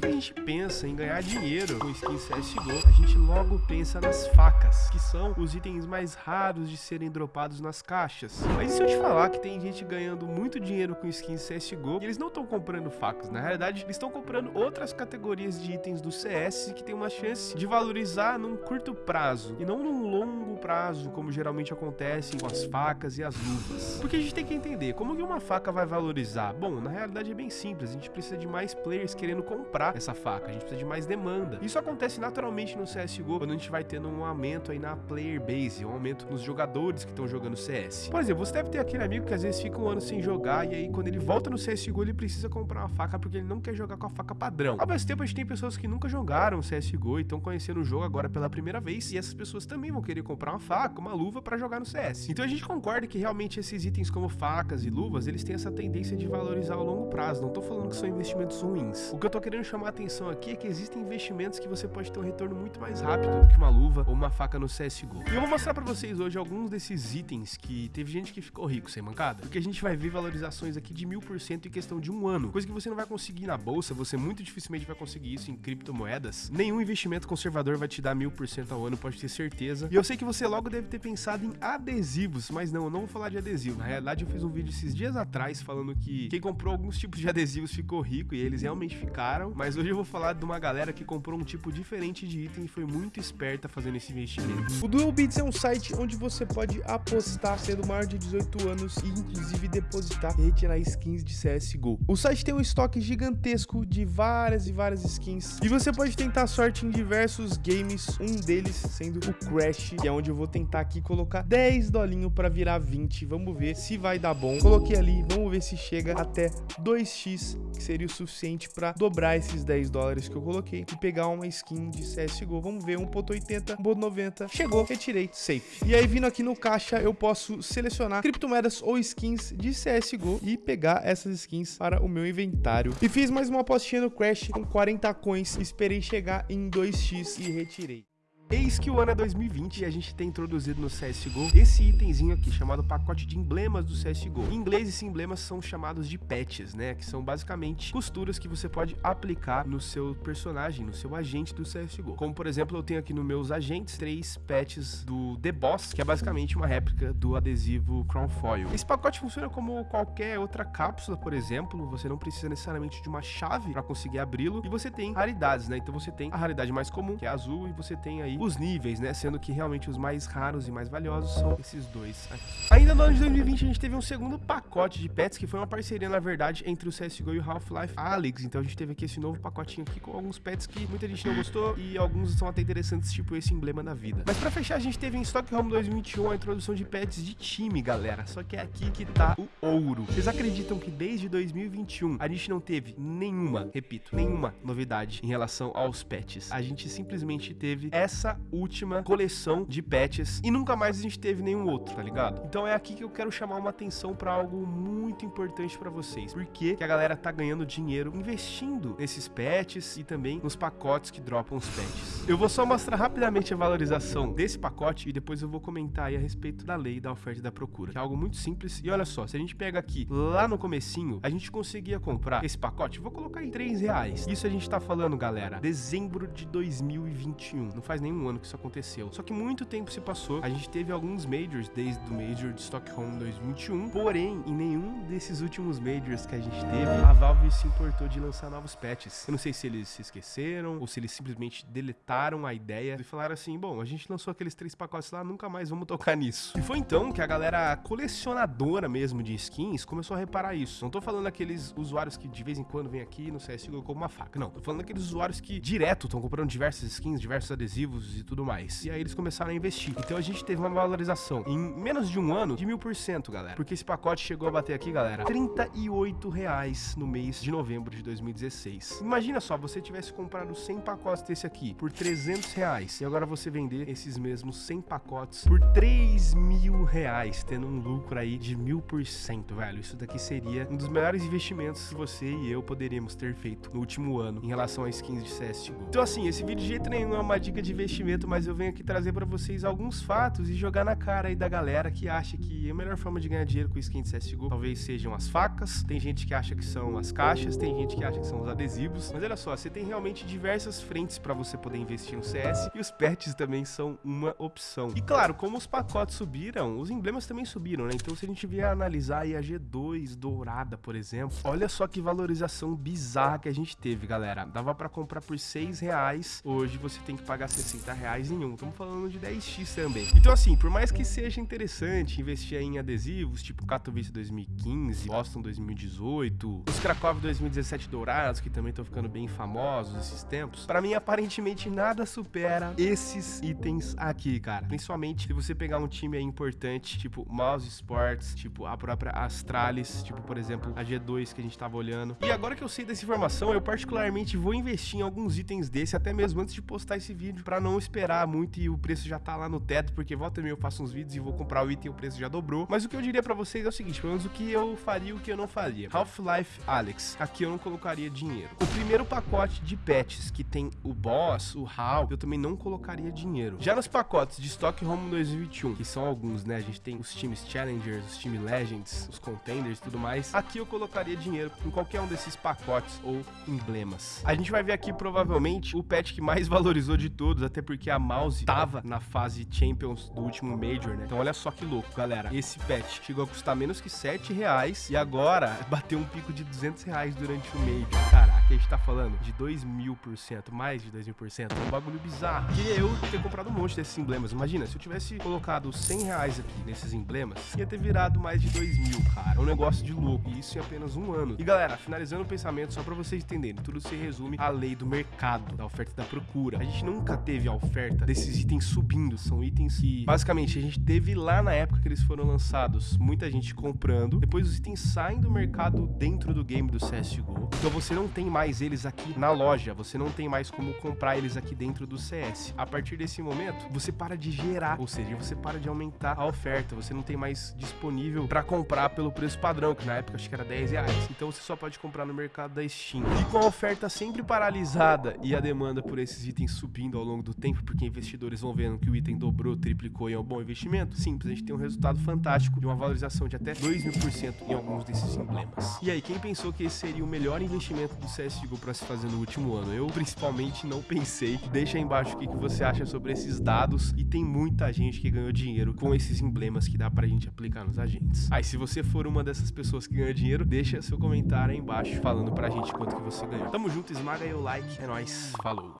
Que a gente pensa em ganhar dinheiro com skins CSGO, a gente logo pensa nas facas, que são os itens mais raros de serem dropados nas caixas. Mas e se eu te falar que tem gente ganhando muito dinheiro com skins CSGO e eles não estão comprando facas? Na realidade, eles estão comprando outras categorias de itens do CS que tem uma chance de valorizar num curto prazo e não num longo prazo, como geralmente acontece com as facas e as luvas. Porque a gente tem que entender, como que uma faca vai valorizar? Bom, na realidade é bem simples, a gente precisa de mais players querendo comprar essa faca, a gente precisa de mais demanda. Isso acontece naturalmente no CSGO, quando a gente vai tendo um aumento aí na player base, um aumento nos jogadores que estão jogando CS. Por exemplo, você deve ter aquele amigo que às vezes fica um ano sem jogar e aí quando ele volta no CSGO ele precisa comprar uma faca porque ele não quer jogar com a faca padrão. Ao mesmo tempo a gente tem pessoas que nunca jogaram CSGO e estão conhecendo o jogo agora pela primeira vez e essas pessoas também vão querer comprar uma faca, uma luva para jogar no CS. Então a gente concorda que realmente esses itens como facas e luvas, eles têm essa tendência de valorizar ao longo prazo. Não tô falando que são investimentos ruins. O que eu tô querendo chamar a atenção aqui é que existem investimentos que você pode ter um retorno muito mais rápido do que uma luva ou uma faca no CSGO. E eu vou mostrar para vocês hoje alguns desses itens que teve gente que ficou rico sem mancada, porque a gente vai ver valorizações aqui de mil por cento em questão de um ano, coisa que você não vai conseguir na bolsa, você muito dificilmente vai conseguir isso em criptomoedas. Nenhum investimento conservador vai te dar mil por cento ao ano, pode ter certeza. E eu sei que você logo deve ter pensado em adesivos, mas não, eu não vou falar de adesivo. Na realidade, eu fiz um vídeo esses dias atrás falando que quem comprou alguns tipos de adesivos ficou rico e eles realmente ficaram, mas hoje eu vou falar de uma galera que comprou um tipo diferente de item e foi muito esperta fazendo esse investimento. O Duel Bits é um site onde você pode apostar sendo maior de 18 anos e inclusive depositar e retirar skins de CSGO. O site tem um estoque gigantesco de várias e várias skins e você pode tentar sorte em diversos games, um deles sendo o Crash, que é onde eu vou tentar aqui colocar 10 dolinho para virar 20. Vamos ver se vai dar bom. Coloquei ali, vamos ver se chega até 2x, que seria o suficiente para dobrar esses 10 dólares que eu coloquei e pegar uma skin de CSGO. Vamos ver, 1.80, 1.90. Chegou, retirei, safe. E aí, vindo aqui no caixa, eu posso selecionar criptomoedas ou skins de CSGO e pegar essas skins para o meu inventário. E fiz mais uma apostinha no Crash com 40 coins, esperei chegar em 2x e retirei. Eis que o ano é 2020 e a gente tem introduzido no CSGO esse itemzinho aqui, chamado pacote de emblemas do CSGO. Em inglês, esses emblemas são chamados de patches, né? Que são basicamente costuras que você pode aplicar no seu personagem, no seu agente do CSGO. Como, por exemplo, eu tenho aqui nos meus agentes três patches do The Boss, que é basicamente uma réplica do adesivo Crown Foil. Esse pacote funciona como qualquer outra cápsula, por exemplo. Você não precisa necessariamente de uma chave para conseguir abri-lo. E você tem raridades, né? Então você tem a raridade mais comum, que é azul, e você tem aí os níveis, né? Sendo que realmente os mais raros e mais valiosos são esses dois aqui. Ainda no ano de 2020 a gente teve um segundo pacote de pets, que foi uma parceria, na verdade, entre o CSGO e o Half-Life Alyx. Então a gente teve aqui esse novo pacotinho aqui com alguns pets que muita gente não gostou e alguns são até interessantes, tipo esse emblema da vida. Mas pra fechar, a gente teve em Stockholm 2021 a introdução de pets de time, galera. Só que é aqui que tá o ouro. Vocês acreditam que desde 2021 a gente não teve nenhuma, repito, nenhuma novidade em relação aos pets? A gente simplesmente teve essa última coleção de patches e nunca mais a gente teve nenhum outro, tá ligado? Então é aqui que eu quero chamar uma atenção para algo muito importante para vocês. Porque que a galera tá ganhando dinheiro investindo nesses patches e também nos pacotes que dropam os patches. Eu vou só mostrar rapidamente a valorização desse pacote e depois eu vou comentar aí a respeito da lei da oferta e da procura, que é algo muito simples. E olha só, se a gente pega aqui lá no comecinho, a gente conseguia comprar esse pacote, vou colocar em 3 reais. Isso a gente tá falando, galera, dezembro de 2021. Não faz nenhum ano que isso aconteceu. Só que muito tempo se passou, a gente teve alguns majors desde o Major de Stockholm 2021, porém, em nenhum desses últimos majors que a gente teve, a Valve se importou de lançar novos patches. Eu não sei se eles se esqueceram ou se eles simplesmente deletaram a ideia e falaram assim, bom, a gente lançou aqueles três pacotes lá, nunca mais vamos tocar nisso. E foi então que a galera colecionadora mesmo de skins começou a reparar isso. Não tô falando aqueles usuários que de vez em quando vem aqui no CSGO com uma faca, não. Tô falando daqueles usuários que direto estão comprando diversas skins, diversos adesivos e tudo mais. E aí eles começaram a investir. Então a gente teve uma valorização em menos de um ano de mil por cento, galera. Porque esse pacote chegou a bater aqui, galera, 38 reais no mês de novembro de 2016. Imagina só, você tivesse comprado 100 pacotes desse aqui por 300 reais e agora você vender esses mesmos 100 pacotes por 3 mil reais, tendo um lucro aí de mil por cento, velho. Isso daqui seria um dos melhores investimentos que você e eu poderíamos ter feito no último ano em relação a skins de CSGO. Então assim, esse vídeo de jeito nenhum é uma dica de investimento investimento, mas eu venho aqui trazer para vocês alguns fatos e jogar na cara aí da galera que acha que a melhor forma de ganhar dinheiro com skin de CSGO talvez sejam as facas, tem gente que acha que são as caixas, tem gente que acha que são os adesivos, mas olha só, você tem realmente diversas frentes para você poder investir no CS e os patches também são uma opção. E claro, como os pacotes subiram, os emblemas também subiram, né? Então se a gente vier analisar aí a G2 dourada, por exemplo, olha só que valorização bizarra que a gente teve, galera. Dava para comprar por 6 reais, hoje você tem que pagar 60 reais em um. Estamos falando de 10x também. Então assim, por mais que seja interessante investir em adesivos, tipo Katowice 2015, Boston 2018, os Krakow 2017 dourados, que também estão ficando bem famosos esses tempos, para mim aparentemente nada supera esses itens aqui, cara. Principalmente se você pegar um time aí importante, tipo Mouse Sports, tipo a própria Astralis, tipo por exemplo a G2 que a gente tava olhando. E agora que eu sei dessa informação, eu particularmente vou investir em alguns itens desse, até mesmo antes de postar esse vídeo, para não esperar muito e o preço já tá lá no teto, porque volta e meia eu faço uns vídeos e vou comprar o item e o preço já dobrou. Mas o que eu diria para vocês é o seguinte, pelo menos o que eu faria e o que eu não faria. Half-Life Alex, aqui eu não colocaria dinheiro. O primeiro pacote de patches que tem o Boss, o HAL, eu também não colocaria dinheiro. Já nos pacotes de Stockholm 2021, que são alguns, né? A gente tem os times Challengers, os times Legends, os Contenders e tudo mais. Aqui eu colocaria dinheiro em qualquer um desses pacotes ou emblemas. A gente vai ver aqui provavelmente o patch que mais valorizou de todos, até porque a Mouse tava na fase Champions do último Major, né? Então olha só que louco, galera. Esse patch chegou a custar menos que 7 reais e agora bateu um pico de 200 reais durante o Major. Cara, aqui a gente tá falando de 2 mil por cento, mais de 2 mil por cento. É um bagulho bizarro. Que eu ter comprado um monte desses emblemas. Imagina, se eu tivesse colocado 100 reais aqui nesses emblemas, ia ter virado mais de 2 mil, cara. É um negócio de louco. E isso em apenas um ano. E galera, finalizando o pensamento, só pra vocês entenderem, tudo se resume à lei do mercado, da oferta e da procura. A gente nunca teve a oferta desses itens subindo. São itens que, basicamente, a gente teve lá na época que eles foram lançados. Muita gente comprando. Depois os itens saem do mercado dentro do game do CSGO. Então você não tem mais eles aqui na loja. Você não tem mais como comprar eles aqui dentro do CS. A partir desse momento, você para de gerar. Ou seja, você para de aumentar a oferta. Você não tem mais disponível para comprar pelo preço padrão, que na época acho que era 10 reais. Então você só pode comprar no mercado da Steam. E com a oferta sempre paralisada e a demanda por esses itens subindo ao longo do tempo, porque investidores vão vendo que o item dobrou, triplicou e é um bom investimento, simples, a gente tem um resultado fantástico de uma valorização de até 2 mil por cento em alguns desses emblemas. E aí, quem pensou que esse seria o melhor investimento do CSGO para se fazer no último ano? Eu, principalmente, não pensei. Deixa aí embaixo o que você acha sobre esses dados e tem muita gente que ganhou dinheiro com esses emblemas que dá pra gente aplicar nos agentes. Aí, se você for uma dessas pessoas que ganhou dinheiro, deixa seu comentário aí embaixo falando pra gente quanto que você ganhou. Tamo junto, esmaga aí o like, é nóis, falou!